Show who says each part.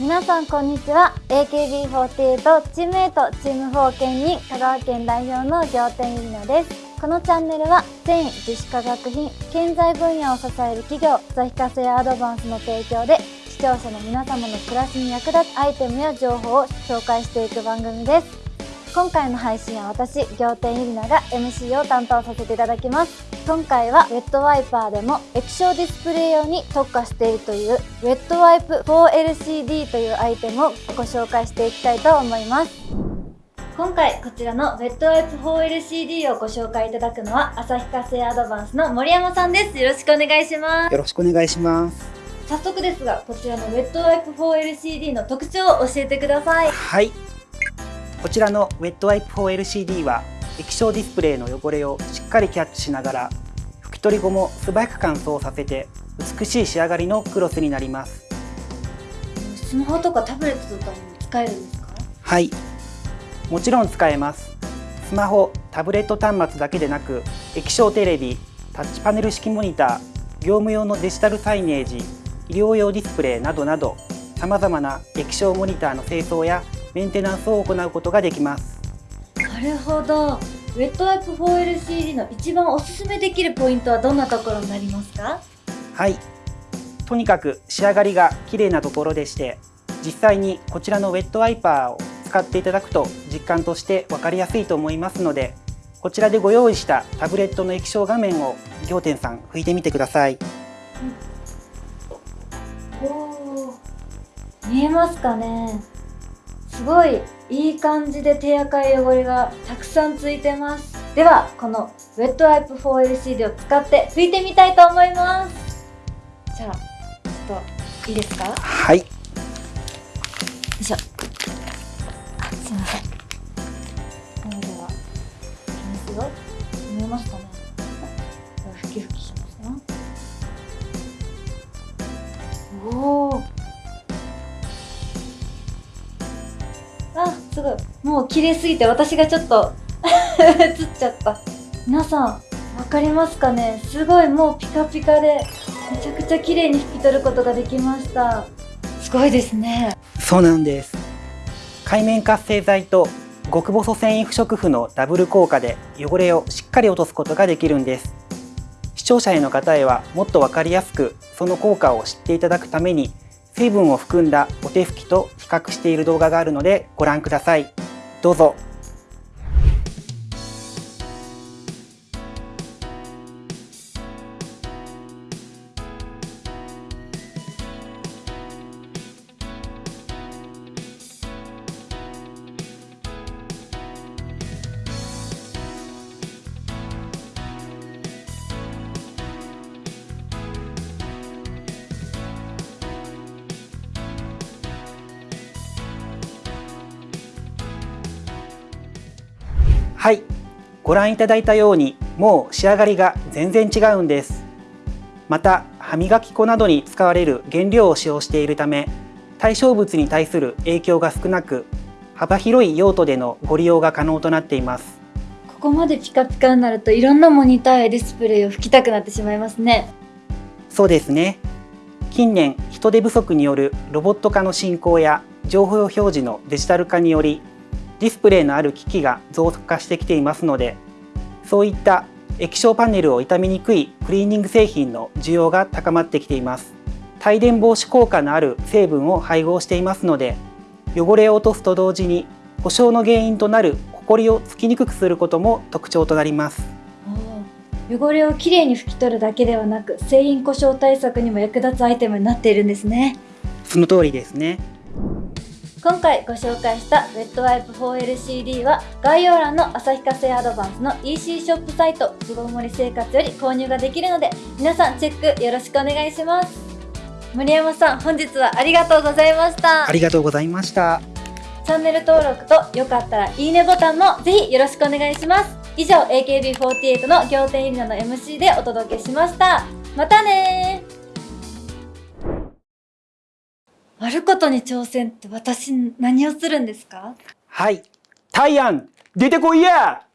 Speaker 1: 皆さんこんにちは。AKB48 チームメイトチーム4県に香川県代表の仰天ゆりなです。このチャンネルは繊維樹脂化学品建材分野を支える企業ザヒカセアドバンスの提供で視聴者の皆様の暮らしに役立つアイテムや情報を紹介していく番組です。今回の配信は私仰天ゆりなが MC を担当させていただきます。今回はウェットワイパーでも液晶ディスプレイ用に特化しているというウェットワイプ 4LCD というアイテムをご紹介していきたいと思います。今回こちらのウェットワイプ 4LCD をご紹介いただくのは旭化成アドバンスの森山さんです。よろしくお願いします。
Speaker 2: よろしくお願いします。
Speaker 1: 早速ですがこちらのウェットワイプ 4LCD の特徴を教えてください。
Speaker 2: はいこちらのウェットワイプ 4LCD は液晶ディスプレイの汚れをしっかりキャッチしながら拭き取り後も素早く乾燥させて美しい仕上がりのクロスになります。
Speaker 1: スマホとかタブレットとかにも使えるんですか？
Speaker 2: はい。もちろん使えます。スマホタブレット端末だけでなく液晶テレビタッチパネル式モニター業務用のデジタルサイネージ医療用ディスプレイなどなどさまざまな液晶モニターの清掃やメンテナンスを行うことができます。
Speaker 1: なるほど。ウェットワイプ 4LCD の一番おすすめできるポイントはどんなところになりますか？
Speaker 2: はい。とにかく仕上がりが綺麗なところでして実際にこちらのウェットワイパーを使っていただくと実感として分かりやすいと思いますのでこちらでご用意したタブレットの液晶画面を仰天さん拭いてみてください、
Speaker 1: うん、お見えますかねすごいいい感じで手垢や汚れがたくさんついてます。ではこのウェットワイプ 4LCD を使って拭いてみたいと思います。じゃあちょっといいですか？
Speaker 2: はい。よ
Speaker 1: いしょ。あすいません。それではいきますよ見えますかねごいもう綺麗すぎて私がちょっと 映っちゃった。皆さんわかりますかね？すごいもうピカピカでめちゃくちゃ綺麗に拭き取ることができました。すごいですね。
Speaker 2: そうなんです。海面活性剤と極細繊維不織布のダブル効果で汚れをしっかり落とすことができるんです。視聴者への方へはもっと分かりやすくその効果を知っていただくために水分を含んだお手拭きと比較している動画があるのでご覧ください。どうぞ。はい。ご覧いただいたようにもう仕上がりが全然違うんです。また歯磨き粉などに使われる原料を使用しているため対象物に対する影響が少なく幅広い用途でのご利用が可能となっています。
Speaker 1: ここまでピカピカになるといろんなモニターやディスプレイを吹きたくなってしまいますね。
Speaker 2: そうですね。近年人手不足によるロボット化の進行や情報表示のデジタル化によりディスプレイのある機器が増加してきていますのでそういった液晶パネルを傷みにくいクリーニング製品の需要が高まってきています。帯電防止効果のある成分を配合していますので汚れを落とすと同時に故障の原因となるホコリをつきにくくすることも特徴となります。
Speaker 1: 汚れをきれいに拭き取るだけではなく製品故障対策にも役立つアイテムになっているんですね。
Speaker 2: その通りですね
Speaker 1: 今回ご紹介したウェットワイプ 4LCD は概要欄の旭化成アドバンスの EC ショップサイト巣ごもり生活より購入ができるので皆さんチェックよろしくお願いします。森山さん本日はありがとうございました。
Speaker 2: ありがとうございました。
Speaker 1: チャンネル登録とよかったらいいねボタンもぜひよろしくお願いします。以上 AKB48 の仰天ゆりなの MC でお届けしました。またねあることに挑戦って私何をするんですか？
Speaker 2: はい。タイアン出てこいや！